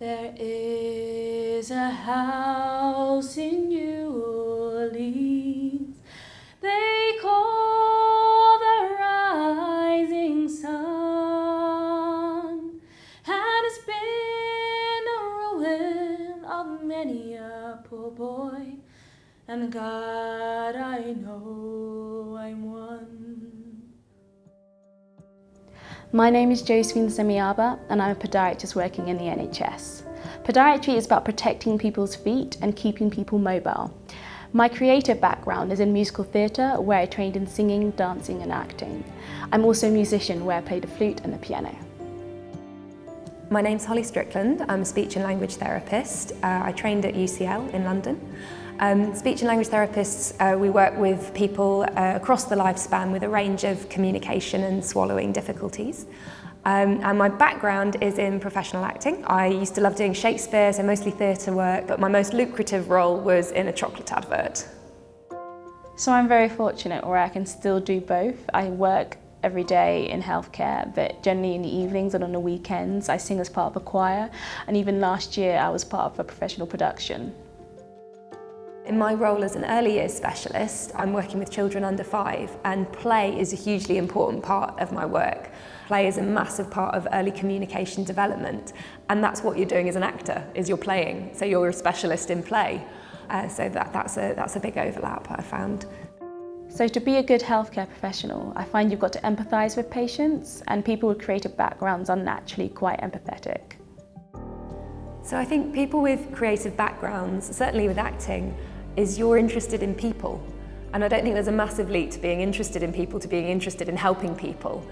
There is a house in New Orleans. They call the rising sun, and it's been a ruin of many a poor boy, and God I know I'm one. My name is Josephine Semiaba and I'm a podiatrist working in the NHS. Podiatry is about protecting people's feet and keeping people mobile. My creative background is in musical theatre where I trained in singing, dancing and acting. I'm also a musician where I play the flute and the piano. My name's Holly Strickland. I'm a speech and language therapist. Uh, I trained at UCL in London. Um, speech and language therapists, uh, we work with people uh, across the lifespan with a range of communication and swallowing difficulties. Um, and my background is in professional acting. I used to love doing Shakespeare, so mostly theatre work, but my most lucrative role was in a chocolate advert. So I'm very fortunate where I can still do both. I work every day in healthcare, but generally in the evenings and on the weekends I sing as part of a choir, and even last year I was part of a professional production. In my role as an early years specialist, I'm working with children under five and play is a hugely important part of my work. Play is a massive part of early communication development and that's what you're doing as an actor, is you're playing. So you're a specialist in play. Uh, so that, that's, a, that's a big overlap I found. So to be a good healthcare professional, I find you've got to empathise with patients and people with creative backgrounds are naturally quite empathetic. So I think people with creative backgrounds, certainly with acting, is you're interested in people. And I don't think there's a massive leap to being interested in people to being interested in helping people.